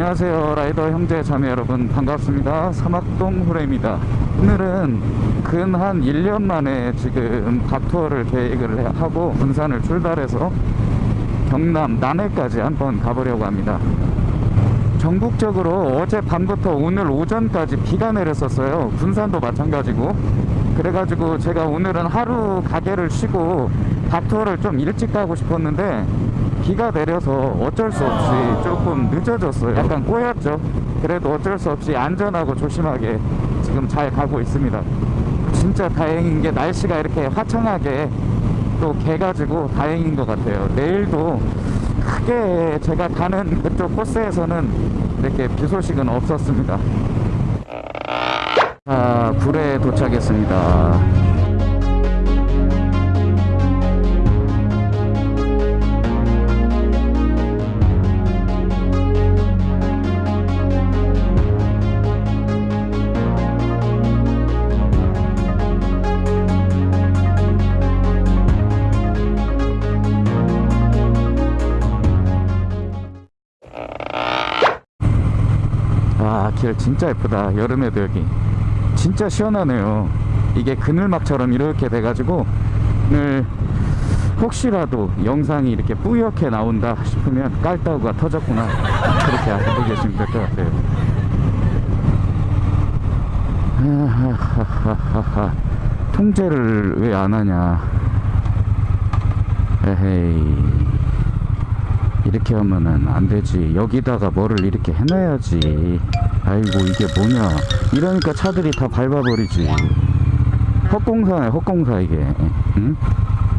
안녕하세요. 라이더 형제 자매 여러분 반갑습니다. 사막동 후레입니다. 오늘은 근 한 1년 만에 지금 닥투어를 계획을 하고 군산을 출발해서 경남 남해까지 한번 가보려고 합니다. 전국적으로 어제 밤부터 오늘 오전까지 비가 내렸었어요. 군산도 마찬가지고. 그래가지고 제가 오늘은 하루 가게를 쉬고 닥투어를 좀 일찍 가고 싶었는데 비가 내려서 어쩔 수 없이 조금 늦어졌어요. 약간 꼬였죠. 그래도 어쩔 수 없이 안전하고 조심하게 지금 잘 가고 있습니다. 진짜 다행인 게 날씨가 이렇게 화창하게 또 개가지고 다행인 것 같아요. 내일도 크게 제가 가는 그쪽 코스에서는 이렇게 비 소식은 없었습니다. 자 굴에 도착했습니다 진짜 예쁘다. 여름에도 여기. 진짜 시원하네요. 이게 그늘막처럼 이렇게 돼가지고, 오늘 혹시라도 영상이 이렇게 뿌옇게 나온다 싶으면 깔따구가 터졌구나. 그렇게 알고 계시면 될 것 같아요. 통제를 왜 안 하냐. 에헤이. 이렇게 하면은 안 되지 여기다가 뭐를 이렇게 해놔야지 아이고 이게 뭐냐. 이러니까 차들이 다 밟아버리지. 헛공사네 헛공사 이게. 응?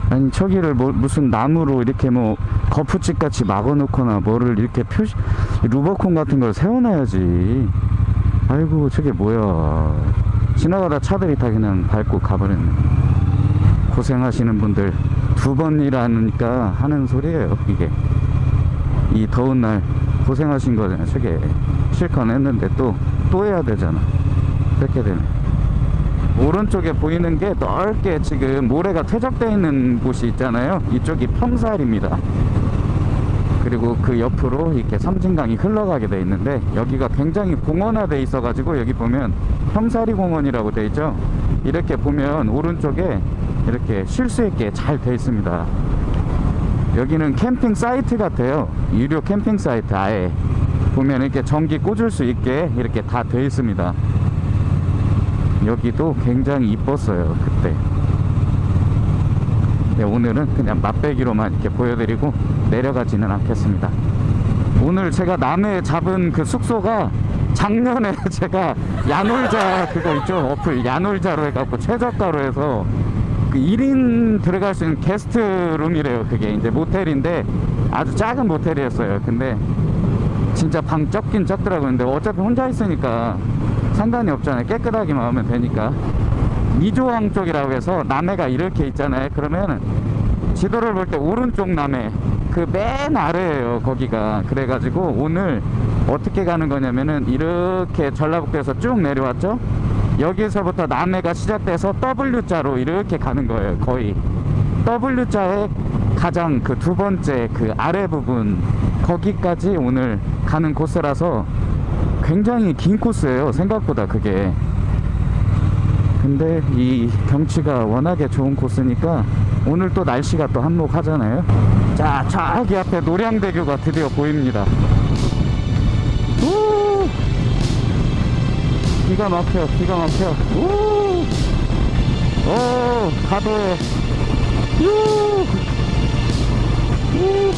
아니 저기를 뭐 무슨 나무로 이렇게 뭐 거푸집 같이 막아놓거나 뭐를 이렇게 표시 루버콘 같은 걸 세워놔야지. 아이고 저게 뭐야. 지나가다 차들이 다 그냥 밟고 가버렸네. 고생하시는 분들 두번 일하니까 하는 소리예요 이게. 이 더운 날 고생하신 거잖아요. 저게 실컷 했는데 또 또 해야 되잖아. 그렇게 되네. 오른쪽에 보이는 게 넓게 지금 모래가 퇴적되어 있는 곳이 있잖아요. 이쪽이 평살입니다. 그리고 그 옆으로 이렇게 섬진강이 흘러가게 돼 있는데 여기가 굉장히 공원화돼 있어 가지고 여기 보면 평사리 공원이라고 돼 있죠. 이렇게 보면 오른쪽에 이렇게 쉴 수 있게 잘 돼 있습니다 여기는 캠핑 사이트 같아요. 유료 캠핑 사이트 아예. 보면 이렇게 전기 꽂을 수 있게 이렇게 다 되어 있습니다. 여기도 굉장히 이뻤어요 그때. 네, 오늘은 그냥 맛배기로만 이렇게 보여드리고 내려가지는 않겠습니다. 오늘 제가 남해 잡은 그 숙소가 작년에 제가 야놀자 그거 있죠? 어플 야놀자로 해갖고 최저가로 해서 그 1인 들어갈 수 있는 게스트룸이래요 그게. 이제 모텔인데 아주 작은 모텔이었어요. 근데 진짜 방 적긴 적더라고요. 근데 어차피 혼자 있으니까 상관이 없잖아요. 깨끗하게만 하면 되니까. 이조항 쪽이라고 해서 남해가 이렇게 있잖아요. 그러면 지도를 볼 때 오른쪽 남해 그 맨 아래에요 거기가. 그래가지고 오늘 어떻게 가는 거냐면은 이렇게 전라북도에서 쭉 내려왔죠 여기서부터 남해가 시작돼서 W자로 이렇게 가는 거예요 거의. W자의 가장 그 두 번째 그 아래 부분 거기까지 오늘 가는 코스라서 굉장히 긴 코스예요 생각보다 그게. 근데 이 경치가 워낙에 좋은 코스니까 오늘 또 날씨가 또 한몫하잖아요. 자 저기 앞에 노량대교가 드디어 보입니다 기가 막혀 기가 막혀 우! 오 가도에 유! 우!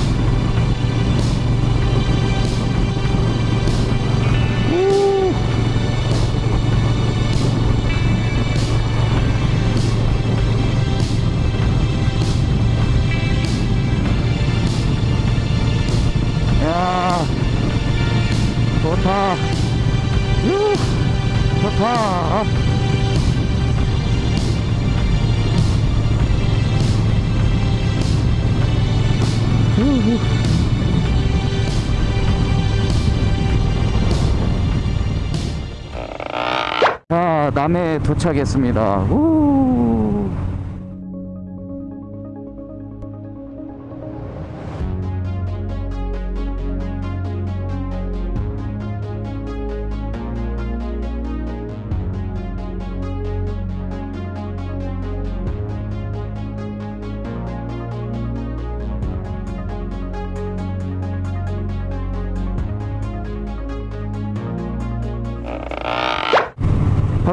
남해 도착했습니다. 우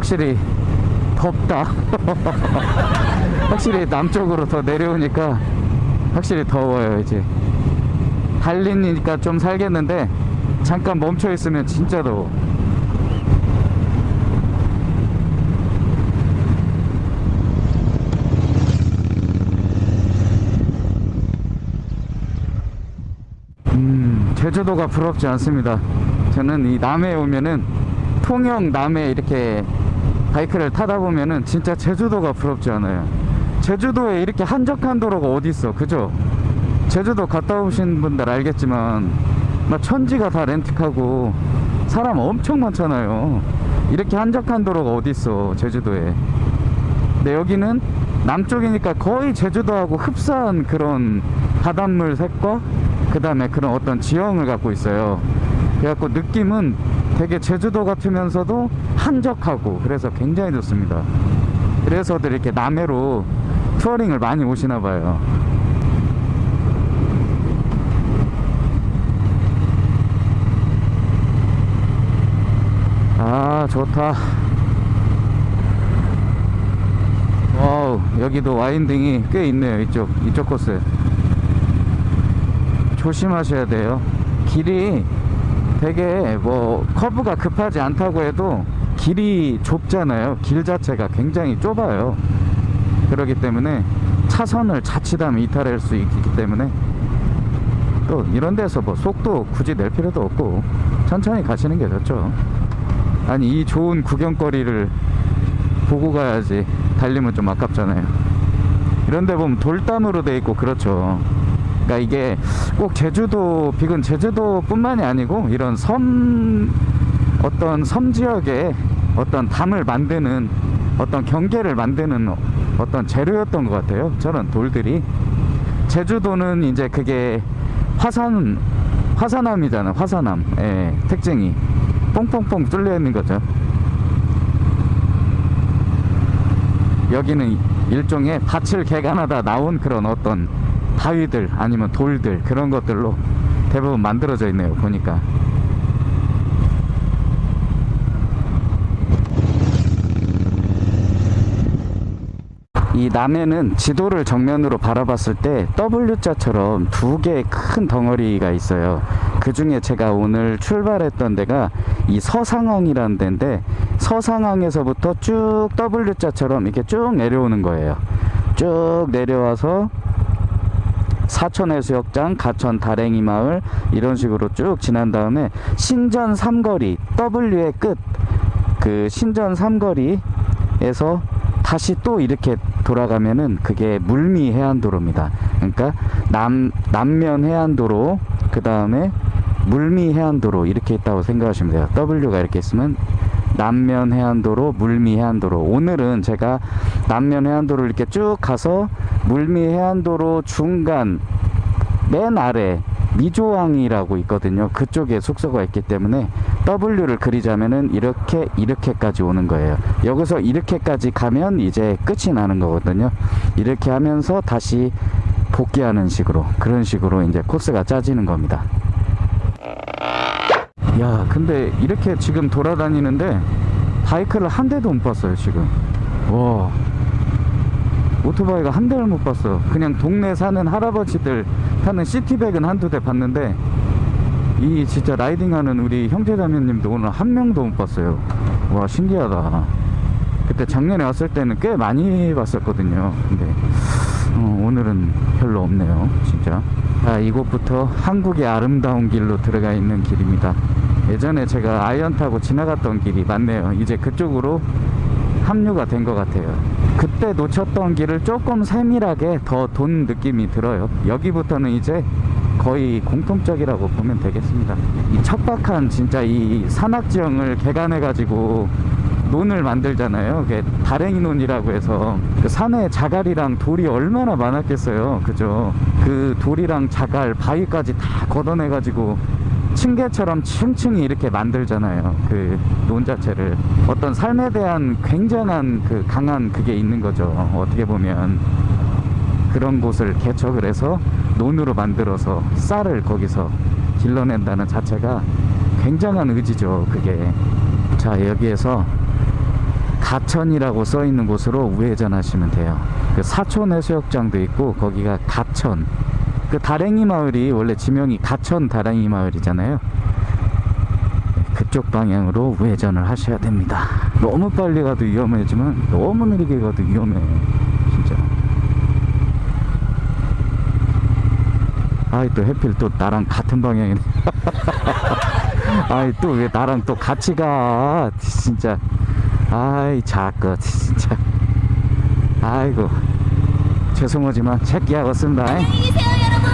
확실히 덥다. 확실히 남쪽으로 더 내려오니까 확실히 더워요 이제. 달리니까 좀 살겠는데 잠깐 멈춰 있으면 진짜 더워. 음, 제주도가 부럽지 않습니다. 저는 이 남해에 오면은 통영 남해 이렇게 바이크를 타다 보면은 진짜 제주도가 부럽지 않아요. 제주도에 이렇게 한적한 도로가 어디 있어, 그죠? 제주도 갔다 오신 분들 알겠지만 막 천지가 다 렌틱하고 사람 엄청 많잖아요. 이렇게 한적한 도로가 어디 있어, 제주도에? 근데 여기는 남쪽이니까 거의 제주도하고 흡사한 그런 바닷물 색과 그 다음에 그런 어떤 지형을 갖고 있어요. 그래갖고 느낌은 되게 제주도 같으면서도 한적하고 그래서 굉장히 좋습니다. 그래서들 이렇게 남해로 touring을 많이 오시나 봐요. 아, 좋다. Wow, 여기도 winding이 꽤 있네요. 이쪽, 이쪽 코스. 조심하셔야 돼요. 길이 되게 뭐 커브가 급하지 않다고 해도 길이 좁잖아요. 길 자체가 굉장히 좁아요. 그렇기 때문에 차선을 자칫하면 이탈할 수 있기 때문에 또 이런 데서 뭐 속도 굳이 낼 필요도 없고 천천히 가시는 게 좋죠. 아니 이 좋은 구경거리를 보고 가야지 달리면 좀 아깝잖아요. 이런 데 보면 돌담으로 돼 있고 그렇죠. 그러니까 이게 꼭 제주도 비근 제주도 뿐만이 아니고 이런 섬 어떤 섬 지역에 어떤 담을 만드는 어떤 경계를 만드는 어떤 재료였던 것 같아요. 저런 돌들이 제주도는 이제 그게 화산 화산암이잖아. 화산암. 예, 특징이 뽕뽕뽕 뚫려 있는 거죠. 여기는 일종의 밭을 개간하다 나온 그런 어떤 바위들 아니면 돌들 그런 것들로 대부분 만들어져 있네요 보니까 이 남해는 지도를 정면으로 바라봤을 때 W자처럼 두 개의 큰 덩어리가 있어요. 그 중에 제가 오늘 출발했던 데가 이 서상항이라는 데인데 서상항에서부터 쭉 W자처럼 이렇게 쭉 내려오는 거예요. 쭉 내려와서 사천해수욕장, 가천 다랭이 마을 이런 식으로 쭉 지난 다음에 신전 삼거리 W의 끝. 그 신전 삼거리에서 다시 또 이렇게 돌아가면은 그게 물미 해안도로입니다. 그러니까 남 남면 해안도로 그 다음에 물미 해안도로 이렇게 있다고 생각하시면 돼요. W가 이렇게 있으면 남면 해안도로, 물미 해안도로. 오늘은 제가 남면 해안도로 이렇게 쭉 가서 물미 해안도로 중간 맨 아래 미조항이라고 있거든요. 그쪽에 숙소가 있기 때문에 W를 그리자면은 이렇게 이렇게까지 오는 거예요. 여기서 이렇게까지 가면 이제 끝이 나는 거거든요. 이렇게 하면서 다시 복귀하는 식으로 그런 식으로 이제 코스가 짜지는 겁니다. 야, 근데 이렇게 지금 돌아다니는데 바이크를 한 대도 못 봤어요, 지금. 와. 오토바이가 한 대를 못 봤어. 그냥 동네 사는 할아버지들 타는 시티백은 한두 대 봤는데 이 진짜 라이딩하는 우리 형제자매님도 오늘 한 명도 못 봤어요. 와 신기하다. 그때 작년에 왔을 때는 꽤 많이 봤었거든요. 근데 어, 오늘은 별로 없네요. 진짜. 아, 이곳부터 한국의 아름다운 길로 들어가 있는 길입니다. 예전에 제가 Iron 타고 지나갔던 길이 맞네요. 이제 그쪽으로 합류가 된 것 같아요. 그때 놓쳤던 길을 조금 세밀하게 더 돈 느낌이 들어요. 여기부터는 이제 거의 공통적이라고 보면 되겠습니다. 이 척박한 진짜 이 산악지형을 개간해 가지고 논을 만들잖아요. 그게 다랭이 논이라고 해서 그 산에 자갈이랑 돌이 얼마나 많았겠어요. 그죠? 그 돌이랑 자갈, 바위까지 다 걷어내 가지고 층계처럼 층층이 이렇게 만들잖아요. 그 논 자체를 어떤 삶에 대한 굉장한 그 강한 그게 있는 거죠. 어떻게 보면 그런 곳을 개척을 해서 논으로 만들어서 쌀을 거기서 길러낸다는 자체가 굉장한 의지죠. 그게 자 여기에서 가천이라고 써 있는 곳으로 우회전하시면 돼요. 그 사촌 해수욕장도 있고 거기가 가천. 그 다랭이 마을이 원래 지명이 가천 다랭이 마을이잖아요. 그쪽 방향으로 우회전을 하셔야 됩니다. 너무 빨리 가도 위험하지만 너무 느리게 가도 위험해. 진짜. 아이 또 해필 또 나랑 같은 방향이네. 아이 또 왜 나랑 또 같이 가? 진짜. 아이 자꾸 진짜. 아이고 죄송하지만 체키하겠습니다. 안녕히 계세요, 여러분.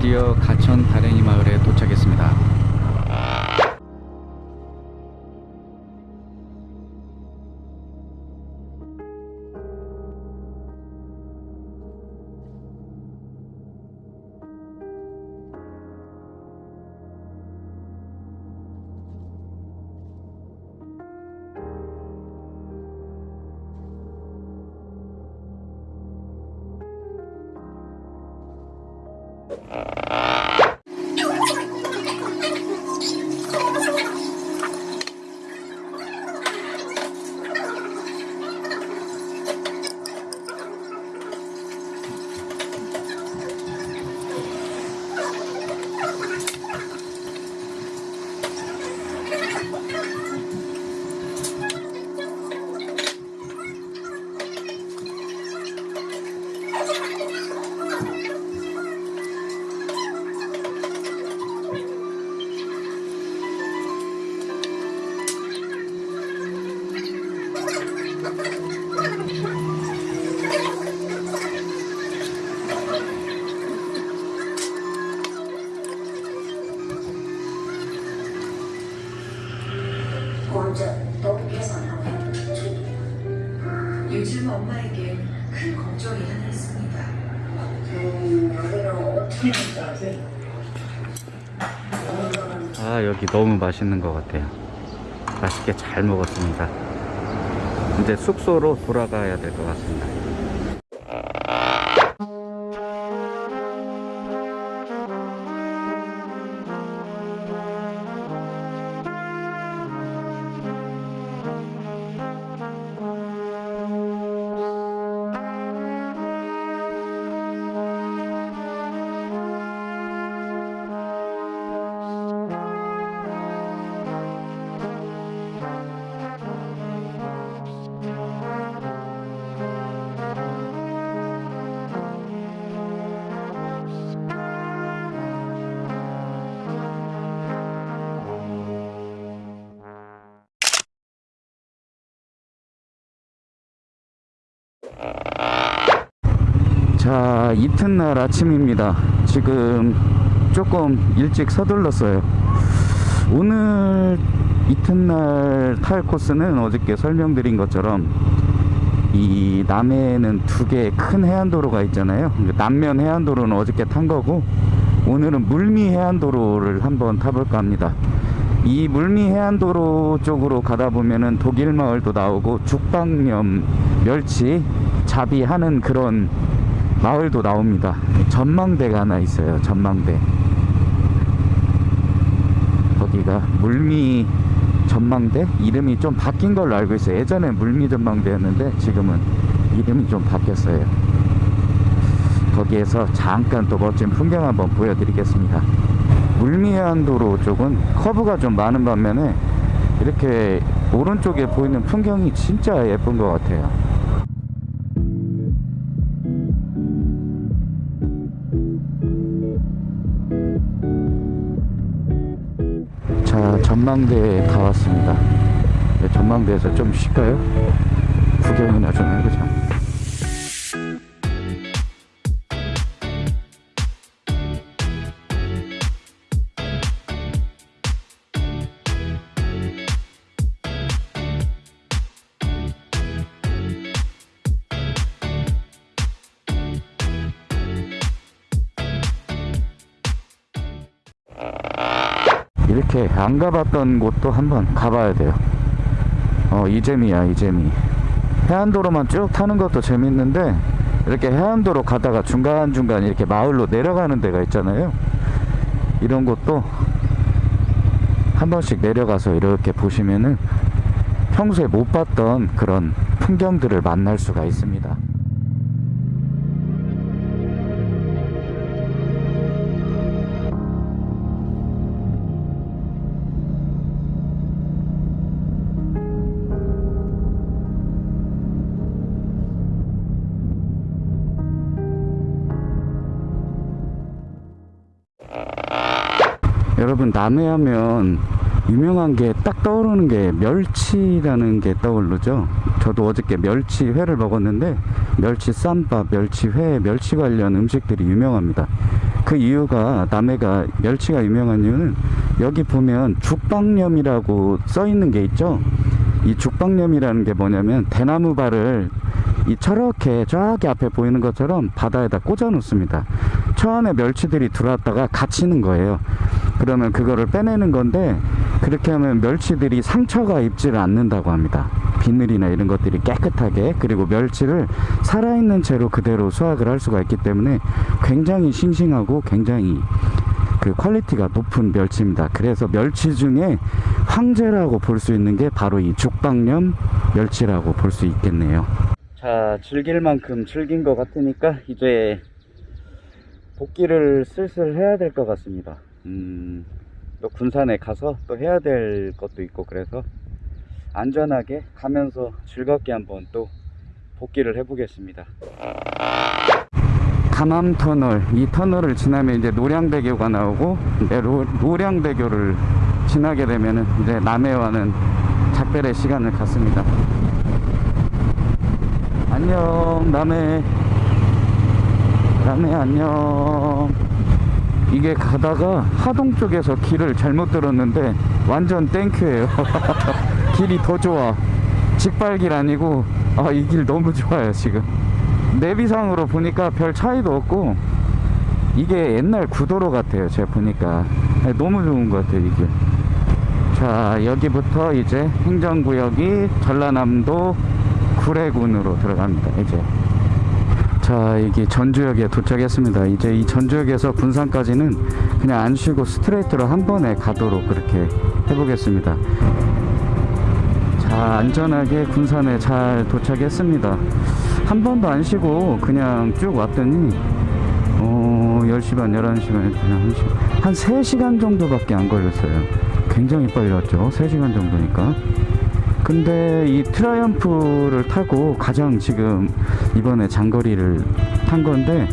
드디어 가천 다랭이 마을에 도착했습니다. Uh, 맛있는 것 같아요. 맛있게 잘 먹었습니다. 이제 숙소로 돌아가야 될 것 같습니다. 자 이튿날 아침입니다. 지금 조금 일찍 서둘렀어요. 오늘 이튿날 탈 코스는 어저께 설명드린 것처럼 이 남해에는 두 개의 큰 해안도로가 있잖아요. 남면 해안도로는 어저께 탄 거고 오늘은 물미 해안도로를 한번 타볼까 합니다. 이 물미 해안도로 쪽으로 가다 보면은 독일 마을도 나오고 죽방염 멸치 자비하는 그런 마을도 나옵니다. 전망대가 하나 있어요. 전망대. 거기가 물미 전망대 이름이 좀 바뀐 걸로 알고 있어요. 예전에 물미 전망대였는데 지금은 이름이 좀 바뀌었어요. 거기에서 잠깐 또 멋진 풍경 한번 보여드리겠습니다. 물미해안도로 쪽은 커브가 좀 많은 반면에 이렇게 오른쪽에 보이는 풍경이 진짜 예쁜 것 같아요. 전망대에 다 왔습니다 네, 전망대에서 좀 쉴까요? 구경이나 좀 해보자 이렇게 안 가봤던 곳도 한번 가봐야 돼요. 어, 이재미야, 이재미. 해안도로만 쭉 타는 것도 재밌는데, 이렇게 해안도로 가다가 중간중간 이렇게 마을로 내려가는 데가 있잖아요. 이런 곳도 한 번씩 내려가서 이렇게 보시면은 평소에 못 봤던 그런 풍경들을 만날 수가 있습니다. 여러분 남해 하면 유명한 게 딱 떠오르는 게 멸치라는 게 떠오르죠. 저도 어저께 멸치 회를 먹었는데 멸치 쌈밥, 멸치 회, 멸치 관련 음식들이 유명합니다. 그 이유가 남해가 멸치가 유명한 이유는 여기 보면 죽방염이라고 써 있는 게 있죠. 이 죽방염이라는 게 뭐냐면 대나무 발을 이 저렇게 저기 앞에 보이는 것처럼 바다에다 꽂아 놓습니다. 저 안에 멸치들이 들어왔다가 갇히는 거예요. 그러면 그거를 빼내는 건데 그렇게 하면 멸치들이 상처가 입지를 않는다고 합니다. 비늘이나 이런 것들이 깨끗하게 그리고 멸치를 살아있는 채로 그대로 수확을 할 수가 있기 때문에 굉장히 싱싱하고 굉장히 그 quality가 높은 멸치입니다. 그래서 멸치 중에 황제라고 볼 수 있는 게 바로 이 죽방염 멸치라고 볼 수 있겠네요. 자, 즐길 만큼 즐긴 것 같으니까 이제 복귀를 슬슬 해야 될 것 같습니다. 음, 또 군산에 가서 또 해야 될 것도 있고 그래서 안전하게 가면서 즐겁게 한번 또 복귀를 해보겠습니다. 감암 터널, 이 터널을 지나면 이제 노량대교가 나오고 이제 로- 노량대교를 지나게 되면은 이제 남해와는 작별의 시간을 갖습니다. 안녕, 남해. 남해 안녕. 이게 가다가 하동 쪽에서 길을 잘못 들었는데 완전 땡큐예요. 길이 더 좋아. 직발길 아니고 아 이 길 너무 좋아요 지금. 내비상으로 보니까 별 차이도 없고 이게 옛날 구도로 같아요 제가 보니까 너무 좋은 것 같아요 이게 자 여기부터 이제 행정구역이 전라남도 구례군으로 들어갑니다 이제 자 이게 전주역에 도착했습니다. 이제 이 전주역에서 군산까지는 그냥 안 쉬고 스트레이트로 한 번에 가도록 그렇게 해보겠습니다. 자 안전하게 군산에 잘 도착했습니다. 한 번도 안 쉬고 그냥 쭉 왔더니 어 10시 반 11시 반 그냥 한, 시, 한 3시간 정도밖에 안 걸렸어요. 굉장히 빨리 왔죠? 3시간 정도니까 근데 이 Triumph를 타고 가장 지금 이번에 장거리를 탄 건데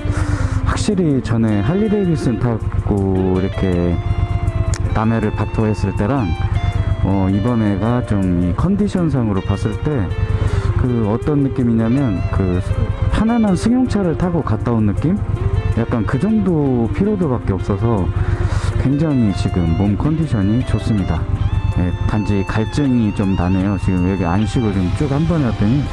확실히 전에 Harley Davidson 타고 이렇게 남해를 박투어했을 때랑 어 이번에가 좀 이 컨디션상으로 봤을 때 그 어떤 느낌이냐면 그 편안한 승용차를 타고 갔다 온 느낌? 약간 그 정도 피로도밖에 없어서 굉장히 지금 몸 컨디션이 좋습니다. 예, 단지 갈증이 좀 나네요. 지금 여기 안 쉬고 지금 쭉한 번에 왔더니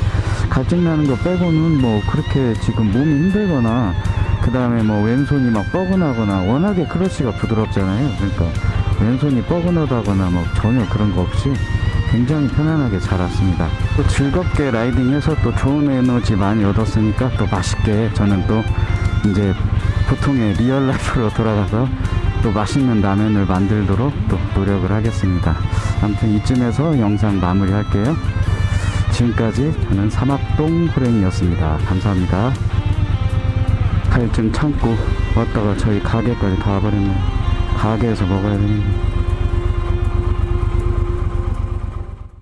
갈증 나는 거 빼고는 뭐 그렇게 지금 몸이 힘들거나 그 다음에 뭐 왼손이 막 뻐근하거나 워낙에 크러쉬가 부드럽잖아요. 그러니까 왼손이 뻐근하다거나 뭐 전혀 그런 거 없이 굉장히 편안하게 잘 왔습니다. 또 즐겁게 riding해서 또 좋은 에너지 많이 얻었으니까 또 맛있게 저는 또 이제 보통의 real life로 돌아가서 또 맛있는 라면을 만들도록 또 노력을 하겠습니다. 아무튼 이쯤에서 영상 마무리 할게요. 지금까지 저는 사막동 호랭이였습니다. 감사합니다. 갈증 참고 왔다가 저희 가게까지 다 와버렸네요. 가게에서 먹어야 되는데.